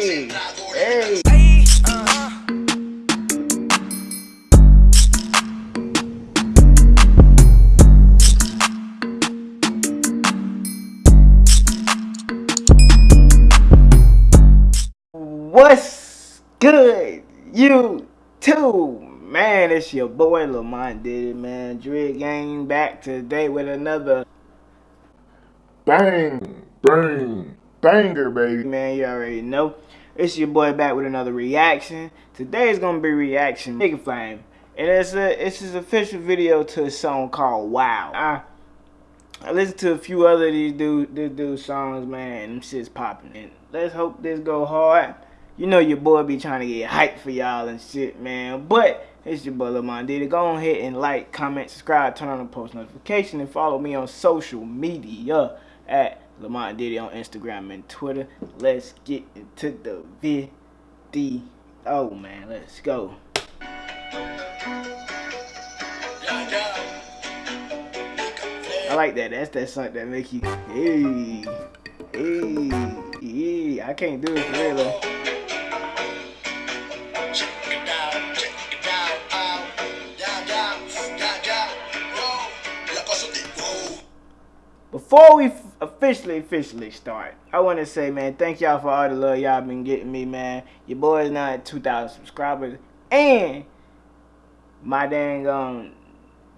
Hey, uh-huh. hey. What's good, you too? Man, it's your boy Lamont did it, man. Dread Gang back today with another Bang, bang, banger, baby. man. You already know. It's your boy back with another reaction. Today is gonna be reaction Nigga Flame, and it's a it's his official video to a song called Wow. I I listened to a few other these dude this dude songs, man. Them shit's popping. And let's hope this go hard. You know your boy be trying to get hyped for y'all and shit, man. But it's your boy Lamont Diddy. Go ahead and like, comment, subscribe, turn on the post notification, and follow me on social media at Lamont Diddy on Instagram and Twitter. Let's get into the video. Oh man, let's go. I like that. That's that song that make you hey, hey. I can't do it for real. Before we officially, officially start, I want to say, man, thank y'all for all the love y'all been getting me, man. Your boy is now at 2,000 subscribers, and my dang um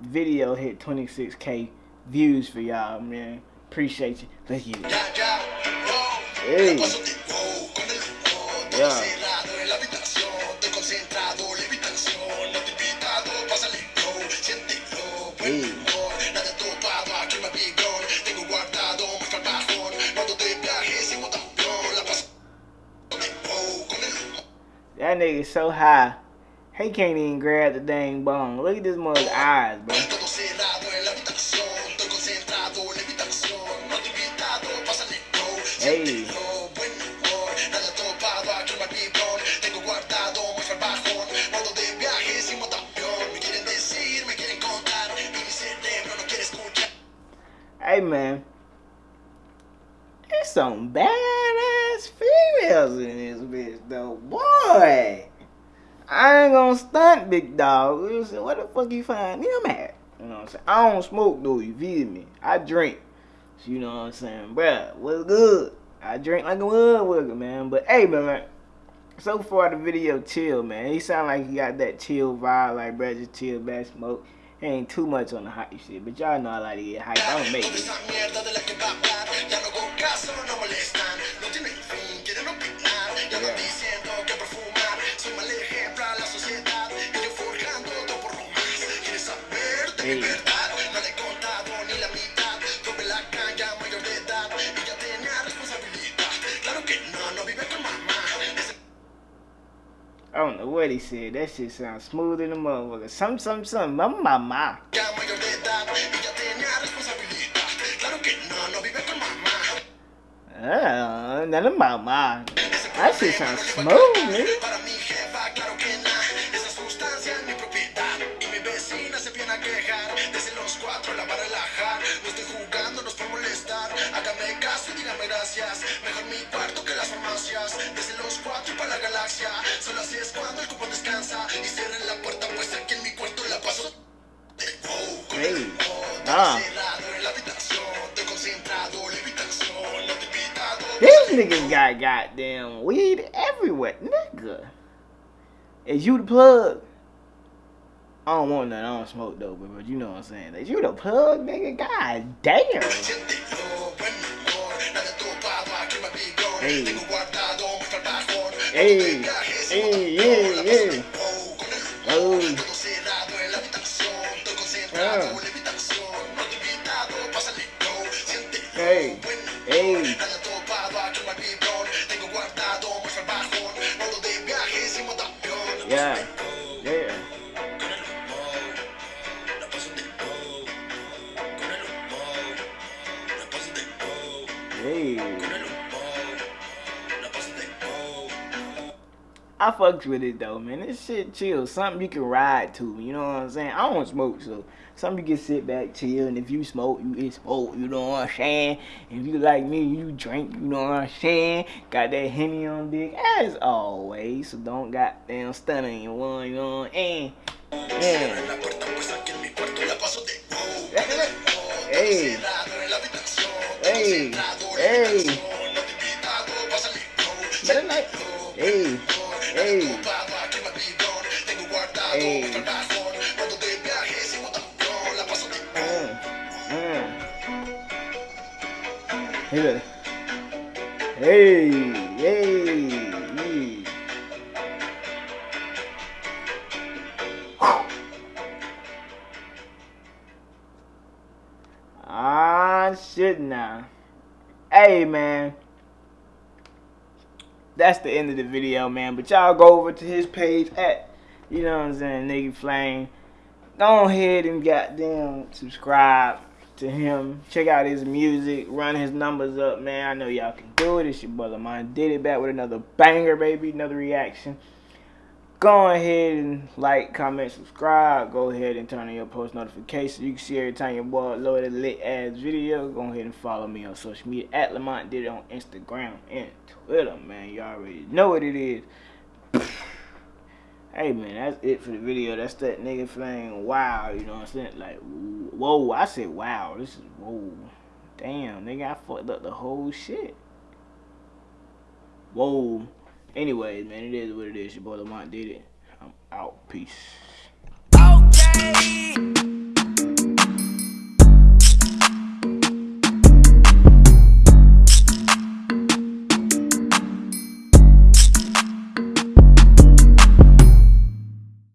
video hit 26k views for y'all, man. Appreciate you. Let's get it. Hey. Yeah. Hey. Nigga so high. He can't even grab the dang bone. Look at this mother's eyes, bro. Hey. Hey man. it's some badass females in this bitch though. Boy. I ain't gonna stunt, big dog. You say, what the fuck you find him at? You know what I'm saying? I don't smoke though, you feel me? I drink. So you know what I'm saying? Bruh, what's good? I drink like a motherfucker, man. But hey, man, man, so far the video chill, man. He sound like he got that chill vibe, like bruh, just chill, bad smoke. He ain't too much on the hype shit, but y'all know I like to get hype. I don't make it. What he said. That shit sounds smooth in the motherfucker. Some, some, some. Mama, mama. Ah, none of mama. That shit sounds smooth, nigga. Y cierren la puerta, pues aquí en mi cuarto la paso. Hey. Ah. te invitado. These niggas got goddamn weed everywhere, nigga. Is you the plug? I don't want none. I don't smoke though, but, you know what I'm saying. Is you the plug, nigga? God damn. Hey. Hey. No te Hey, de wow. Hey. Con el humor, la paso de wow. I fucks with it though, man. This shit chill. Something you can ride to. You know what I'm saying? I don't smoke, so Some you can sit back, chill, and if you smoke, you smoke, you know what I'm saying? If you like me, you drink, you know what I'm saying? Got that Henny on dick, as always, so don't goddamn stun on your one, you know what I'm saying? Hey. Hey. Hey. Hey. Hey. Babylon, tengo guardado Hey. Hey. Hey, hey, hey. Ah, shit now. Hey, man. That's the end of the video, man. But y'all go over to his page at, you know what I'm saying, Nigga Flame. Go ahead and goddamn subscribe to him. Check out his music. Run his numbers up, man. I know y'all can do it. It's your brother mine. Did it back with another banger, baby. Another reaction. Go ahead and like, comment, subscribe. Go ahead and turn on your post notifications. You can see every time your boy upload a lit ass video. Go ahead and follow me on social media at Lamont did it on Instagram and Twitter, man. You all already know what it is. Hey man, that's it for the video. That's that nigga flame. Wow, you know what I'm saying? Like, whoa, I said wow. This is whoa. Damn, nigga, I fucked up the whole shit. Whoa. Anyways, man, it is what it is. Your boy Lamont did it. I'm out. Peace. Okay.